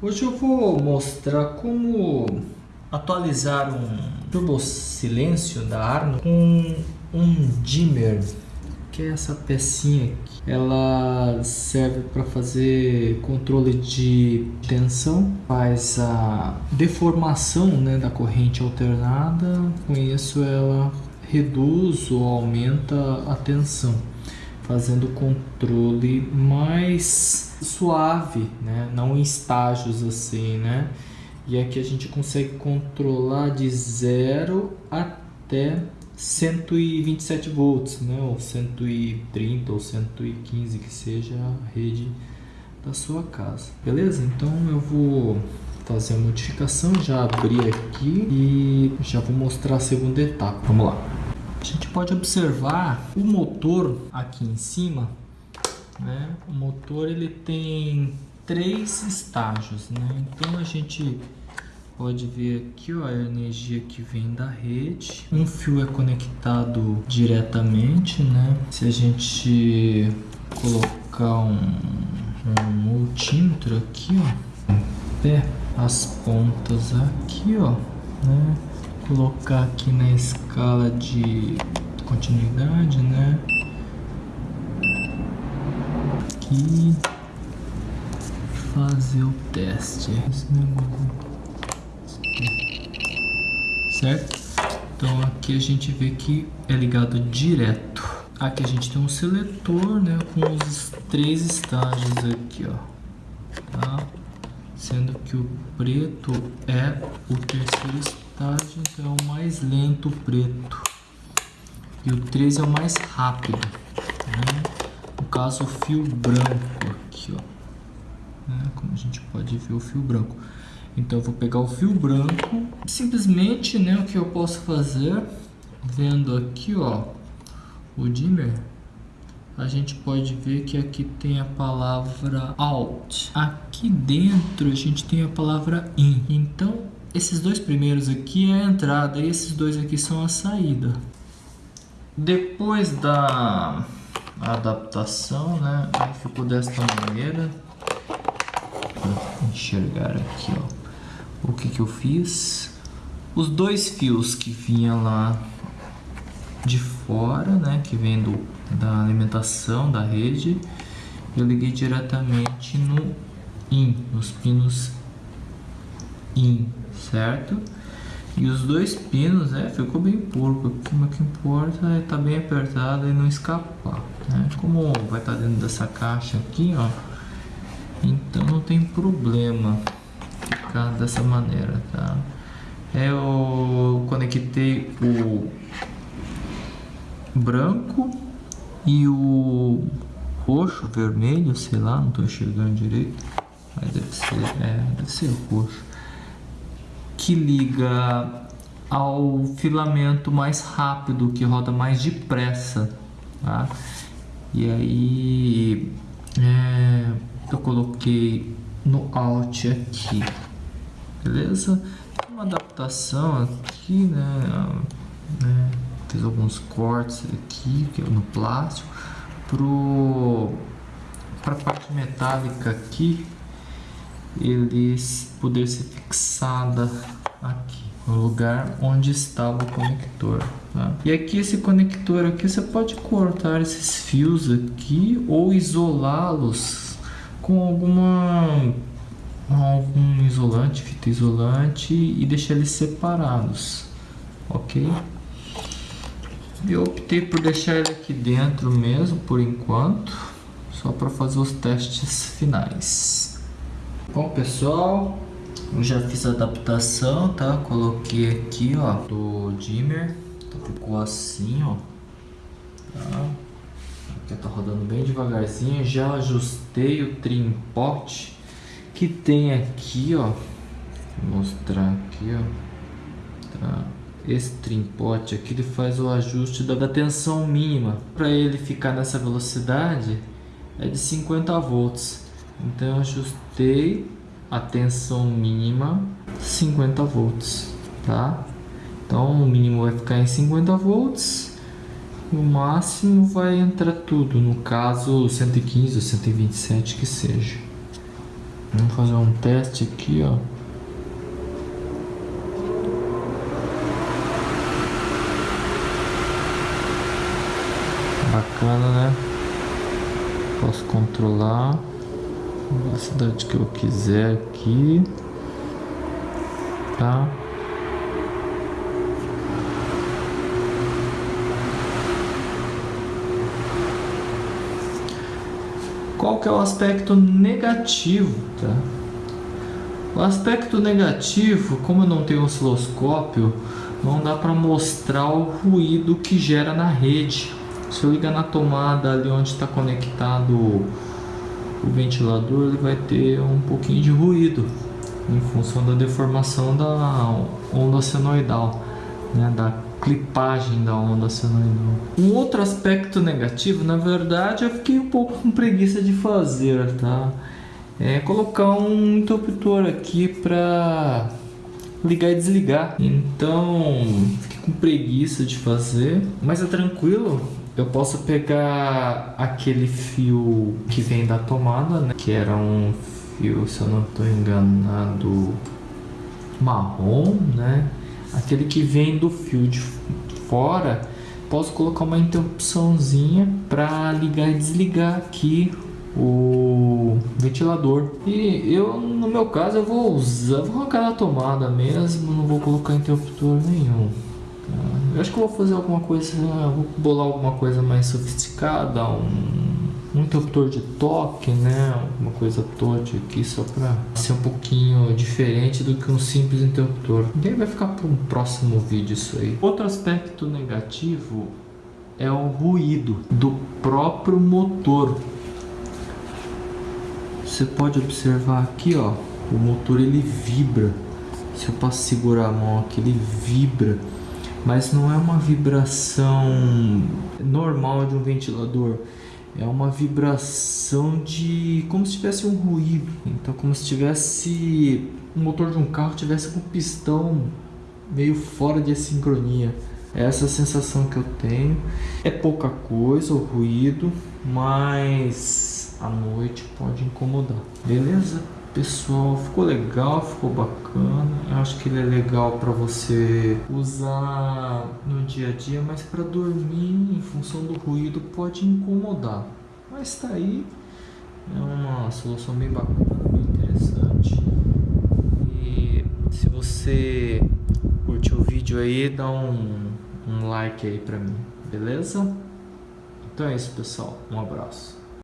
Hoje eu vou mostrar como atualizar um turbo silêncio da Arno com um dimmer, que é essa pecinha aqui. Ela serve para fazer controle de tensão, faz a deformação né, da corrente alternada, com isso ela reduz ou aumenta a tensão fazendo o controle mais suave, né? não em estágios assim, né? E aqui a gente consegue controlar de 0 até 127 volts, né? ou 130 ou 115 que seja a rede da sua casa. Beleza? Então eu vou fazer a modificação, já abri aqui e já vou mostrar a segunda etapa. Vamos lá. A gente pode observar o motor aqui em cima, né? O motor ele tem três estágios, né? Então a gente pode ver aqui ó, a energia que vem da rede. Um fio é conectado diretamente, né? Se a gente colocar um, um multímetro aqui, ó, pé, as pontas aqui, ó, né? Colocar aqui na escala de continuidade, né? Aqui fazer o teste. Esse negócio. Certo? Então aqui a gente vê que é ligado direto. Aqui a gente tem um seletor, né, com os três estágios aqui, ó. Tá? Sendo que o preto é o terceiro estágio estágio então é o mais lento preto. E o 13 é o mais rápido né? no caso o fio branco aqui ó. Né? como a gente pode ver o fio branco. Então eu vou pegar o fio branco simplesmente né o que eu posso fazer vendo aqui ó o dimmer a gente pode ver que aqui tem a palavra out aqui dentro a gente tem a palavra in. Então esses dois primeiros aqui é a entrada e esses dois aqui são a saída. Depois da adaptação, né, ficou desta maneira. Enxergar aqui, ó. O que que eu fiz? Os dois fios que vinha lá de fora, né, que vem do, da alimentação da rede, eu liguei diretamente no IN, nos pinos IN certo? E os dois pinos, é, ficou bem porco o que importa é tá bem apertado e não escapar, né? Como vai estar tá dentro dessa caixa aqui, ó, então não tem problema ficar dessa maneira, tá? Eu conectei o branco e o roxo, vermelho, sei lá, não estou enxergando direito, mas deve ser, é, deve ser roxo que liga ao filamento mais rápido, que roda mais depressa. Tá? E aí é, eu coloquei no Alt aqui, beleza? Uma adaptação aqui, né? né? Fiz alguns cortes aqui é no plástico para a parte metálica aqui eles poder ser fixada aqui no lugar onde estava o conector tá? e aqui esse conector aqui você pode cortar esses fios aqui ou isolá-los com alguma algum isolante fita isolante e deixar eles separados ok eu optei por deixar ele aqui dentro mesmo por enquanto só para fazer os testes finais Bom pessoal, eu já fiz a adaptação, tá? Coloquei aqui, ó, do dimmer, então ficou assim, ó, tá? Aqui tá rodando bem devagarzinho, já ajustei o trimpote que tem aqui, ó, vou mostrar aqui, ó, tá? Esse trimpote aqui ele faz o ajuste da, da tensão mínima, para ele ficar nessa velocidade é de 50 volts. Então ajustei a tensão mínima 50 volts, tá? Então o mínimo vai ficar em 50 volts o máximo vai entrar tudo, no caso 115 ou 127 que seja. Vamos fazer um teste aqui, ó. Bacana, né? Posso controlar a velocidade que eu quiser aqui, tá? Qual que é o aspecto negativo, tá? O aspecto negativo, como eu não tenho osciloscópio, não dá para mostrar o ruído que gera na rede. Se eu ligar na tomada ali onde está conectado o ventilador, ele vai ter um pouquinho de ruído em função da deformação da onda senoidal, né, da clipagem da onda senoidal. Um outro aspecto negativo, na verdade, eu fiquei um pouco com preguiça de fazer, tá? É colocar um interruptor aqui para ligar e desligar. Então, fiquei com preguiça de fazer, mas é tranquilo. Eu posso pegar aquele fio que vem da tomada, né? Que era um fio, se eu não estou enganado, marrom, né? aquele que vem do fio de fora, posso colocar uma interrupçãozinha para ligar e desligar aqui o ventilador. E eu, no meu caso, eu vou usar, vou arrancar na tomada mesmo, não vou colocar interruptor nenhum. Tá? Eu acho que eu vou fazer alguma coisa, vou bolar alguma coisa mais sofisticada, um um interruptor de toque, né? Uma coisa touch aqui só para ser um pouquinho diferente do que um simples interruptor. E aí vai ficar para um próximo vídeo isso aí. Outro aspecto negativo é o ruído do próprio motor. Você pode observar aqui, ó, o motor ele vibra. Se eu posso segurar a mão aqui, ele vibra. Mas não é uma vibração normal de um ventilador é uma vibração de como se tivesse um ruído. Então, como se tivesse o motor de um carro tivesse com o pistão meio fora de sincronia. É essa a sensação que eu tenho. É pouca coisa o ruído, mas à noite pode incomodar. Beleza? Pessoal, ficou legal, ficou bacana. Eu acho que ele é legal para você usar no dia a dia, mas para dormir, em função do ruído, pode incomodar. Mas tá aí, é uma solução bem bacana, bem interessante. E se você curtiu o vídeo aí, dá um, um like aí pra mim, beleza? Então é isso, pessoal. Um abraço.